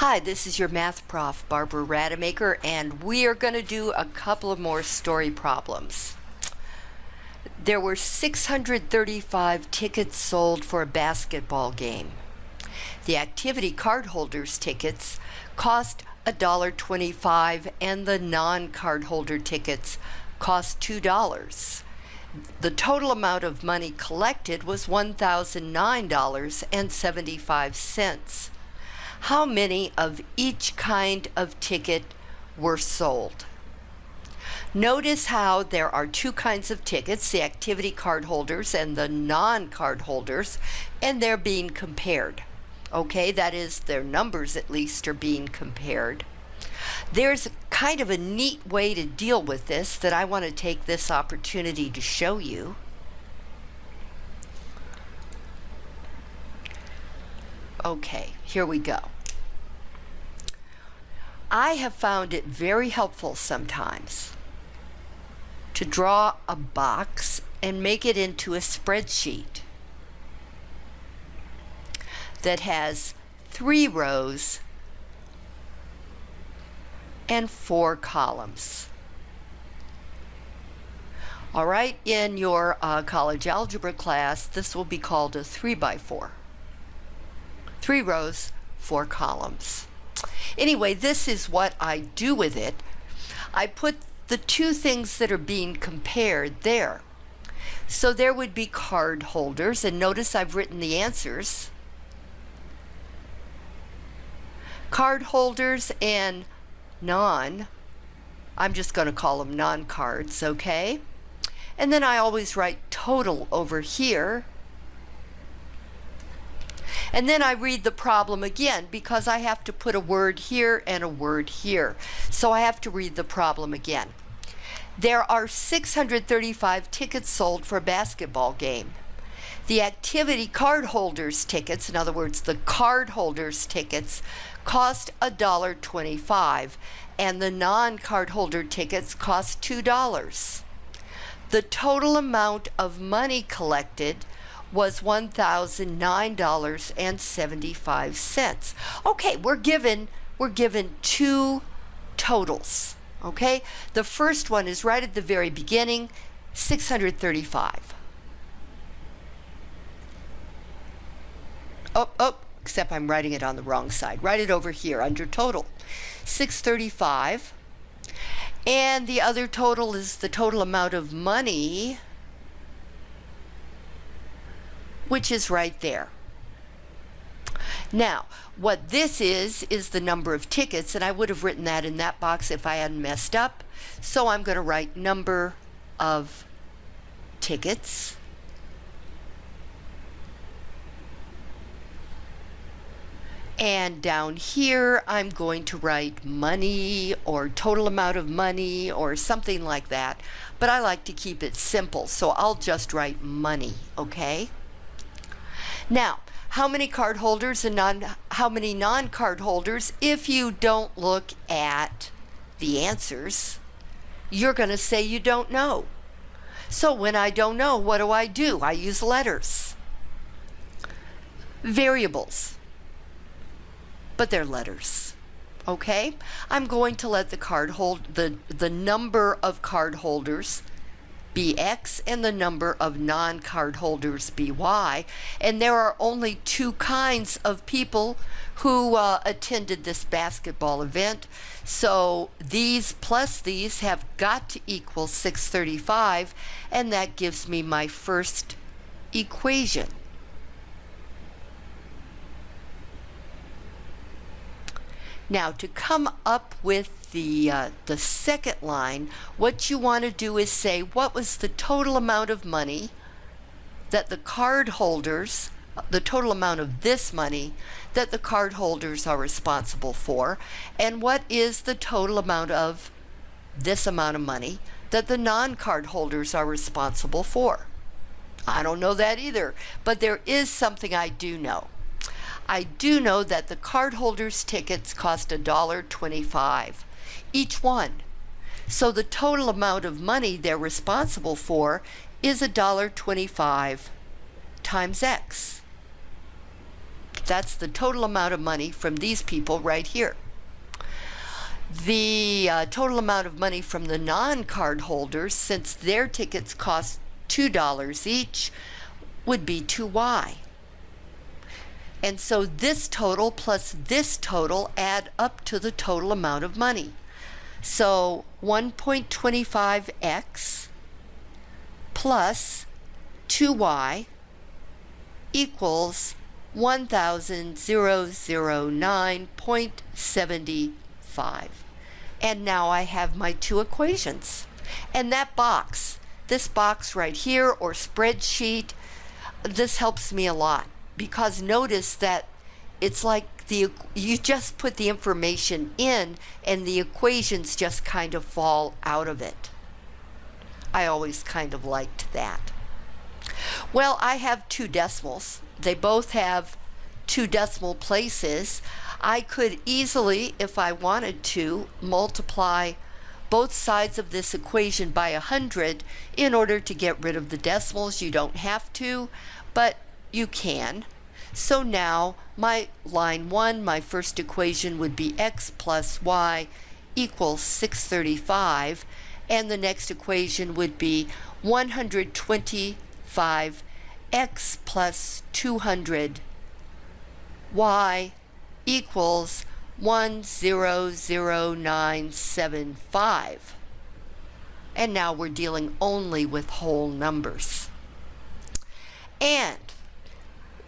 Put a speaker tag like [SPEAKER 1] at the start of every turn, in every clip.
[SPEAKER 1] Hi, this is your math prof, Barbara Rademacher, and we are going to do a couple of more story problems. There were 635 tickets sold for a basketball game. The activity card holders tickets cost $1.25 and the non-card holder tickets cost $2. The total amount of money collected was $1,009.75 how many of each kind of ticket were sold. Notice how there are two kinds of tickets, the activity card holders and the non-card holders, and they're being compared. Okay, that is their numbers at least are being compared. There's kind of a neat way to deal with this that I want to take this opportunity to show you. Okay, here we go. I have found it very helpful sometimes to draw a box and make it into a spreadsheet that has three rows and four columns. All right, in your uh, college algebra class, this will be called a three by four. Three rows, four columns. Anyway, this is what I do with it. I put the two things that are being compared there. So there would be card holders, and notice I've written the answers. Card holders and non, I'm just going to call them non-cards, okay? And then I always write total over here and then I read the problem again because I have to put a word here and a word here. So I have to read the problem again. There are 635 tickets sold for a basketball game. The activity card holders tickets, in other words, the card holders tickets, cost $1.25 and the non-card holder tickets cost $2. The total amount of money collected was $1,009.75. Okay, we're given we're given two totals. Okay? The first one is right at the very beginning, 635. Oh, oh, except I'm writing it on the wrong side. Write it over here under total. 635. And the other total is the total amount of money which is right there. Now, what this is, is the number of tickets, and I would have written that in that box if I hadn't messed up. So I'm going to write number of tickets. And down here, I'm going to write money or total amount of money or something like that. But I like to keep it simple, so I'll just write money, okay? Now, how many card holders and non, how many non-card holders, if you don't look at the answers, you're going to say you don't know. So when I don't know, what do I do? I use letters. Variables. But they're letters. Okay? I'm going to let the card hold the the number of card holders be X and the number of non-card holders be Y. And there are only two kinds of people who uh, attended this basketball event. So these plus these have got to equal 635 and that gives me my first equation. Now to come up with the, uh, the second line, what you want to do is say what was the total amount of money that the card holders, the total amount of this money that the card holders are responsible for, and what is the total amount of this amount of money that the non-card holders are responsible for. I don't know that either, but there is something I do know. I do know that the cardholders' tickets cost $1.25 each one. So the total amount of money they're responsible for is $1.25 times X. That's the total amount of money from these people right here. The uh, total amount of money from the non-card holders, since their tickets cost $2 each, would be 2y. And so this total plus this total add up to the total amount of money. So 1.25x plus 2y equals 1009.75. And now I have my two equations. And that box, this box right here or spreadsheet, this helps me a lot because notice that it's like the you just put the information in and the equations just kind of fall out of it. I always kind of liked that. Well, I have two decimals. They both have two decimal places. I could easily, if I wanted to, multiply both sides of this equation by 100 in order to get rid of the decimals. You don't have to, but you can. So now my line 1, my first equation would be x plus y equals 635 and the next equation would be 125 x plus 200 y equals 100975. And now we're dealing only with whole numbers. And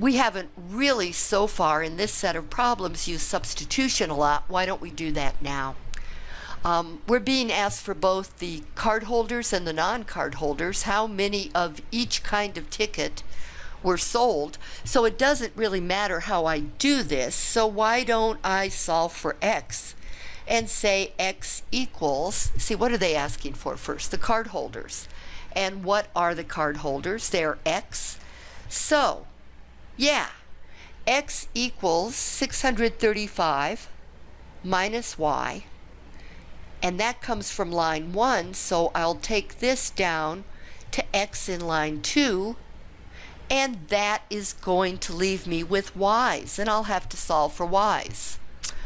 [SPEAKER 1] we haven't really so far in this set of problems used substitution a lot. Why don't we do that now? Um, we're being asked for both the card holders and the non-card holders how many of each kind of ticket were sold. So it doesn't really matter how I do this. So why don't I solve for x and say x equals, see what are they asking for first? The card holders. And what are the card holders? They're x. So yeah, x equals 635 minus y, and that comes from line 1, so I'll take this down to x in line 2, and that is going to leave me with y's, and I'll have to solve for y's.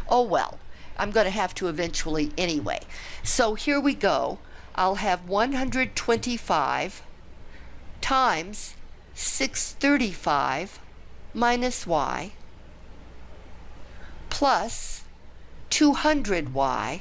[SPEAKER 1] Oh well, I'm going to have to eventually anyway. So here we go. I'll have 125 times 635 minus y plus 200y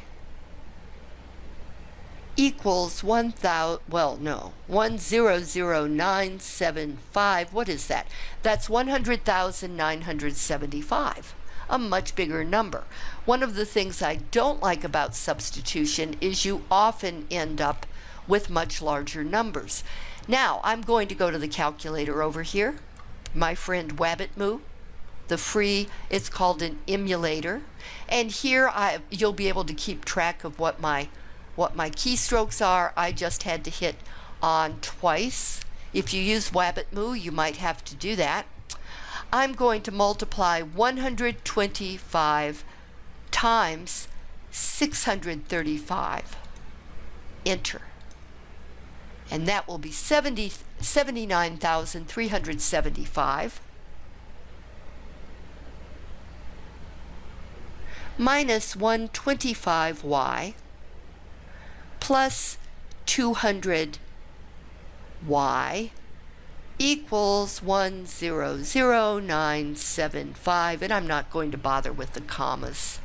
[SPEAKER 1] equals 1000 well no 100975 what is that? That's 100,975 a much bigger number. One of the things I don't like about substitution is you often end up with much larger numbers. Now I'm going to go to the calculator over here my friend Wabbitemu, the free, it's called an emulator. And here I, you'll be able to keep track of what my, what my keystrokes are. I just had to hit on twice. If you use Wabbitemu, you might have to do that. I'm going to multiply 125 times 635. Enter and that will be 70, 79,375 minus 125y plus 200y equals 100975 and I'm not going to bother with the commas.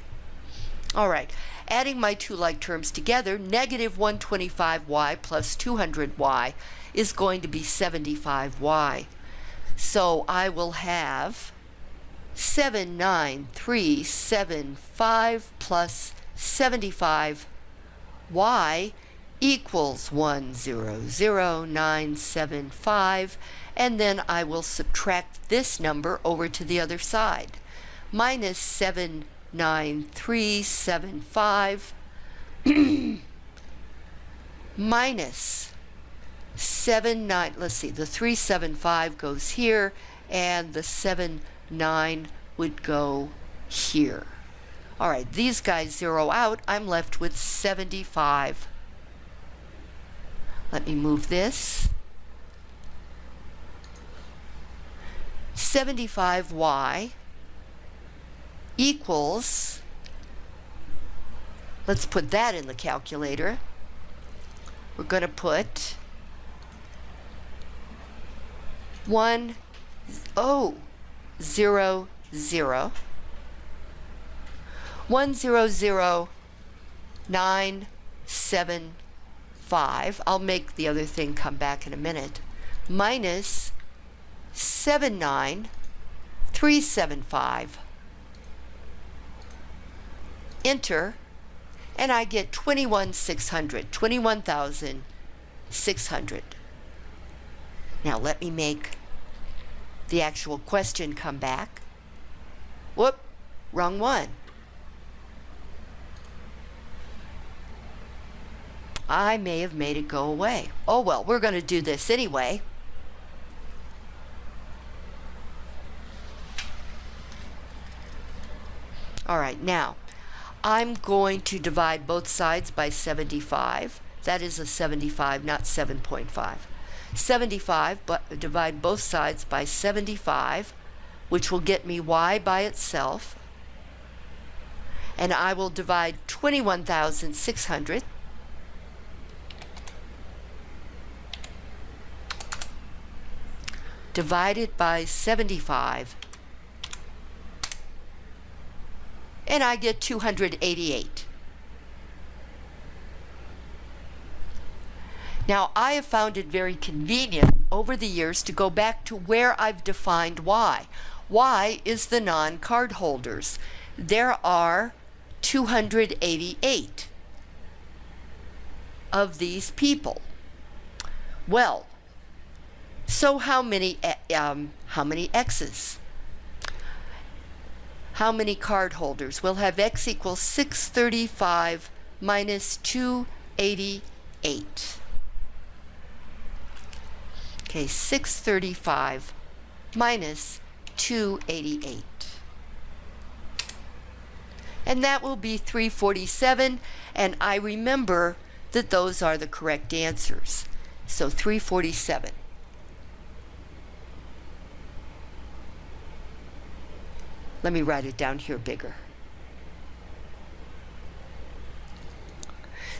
[SPEAKER 1] All right, Adding my two like terms together, negative 125y plus 200y is going to be 75y. So I will have 79375 plus 75y equals 100975 and then I will subtract this number over to the other side minus 7 9375 minus 7 9 let's see the 375 goes here and the 7 9 would go here. All right these guys zero out. I'm left with 75 let me move this. 75y equals, let's put that in the calculator. We're going to put 1, oh, 0, 0, 1, 0, 0, 9, 7, 5. I'll make the other thing come back in a minute. Minus 7, 9, 3, 7, 5. Enter, and I get 21,600, 21,600. Now let me make the actual question come back. Whoop, wrong one. I may have made it go away. Oh well, we're going to do this anyway. All right, now I'm going to divide both sides by 75. That is a 75, not 7.5. 75, but divide both sides by 75, which will get me y by itself. And I will divide 21,600 divided by 75 and I get 288. Now, I have found it very convenient over the years to go back to where I've defined y. y is the non-card holders. There are 288 of these people. Well, so how many um, how many x's? How many card holders? We'll have x equals 635 minus 288. Okay, 635 minus 288. And that will be 347, and I remember that those are the correct answers. So 347. Let me write it down here bigger.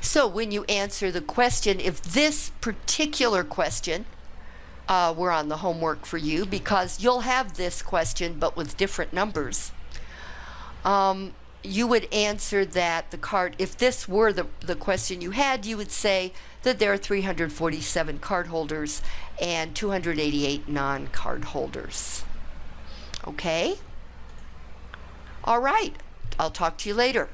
[SPEAKER 1] So when you answer the question, if this particular question uh, were on the homework for you, because you'll have this question but with different numbers, um, you would answer that the card, if this were the, the question you had, you would say that there are 347 card holders and 288 non-card holders. Okay? All right. I'll talk to you later.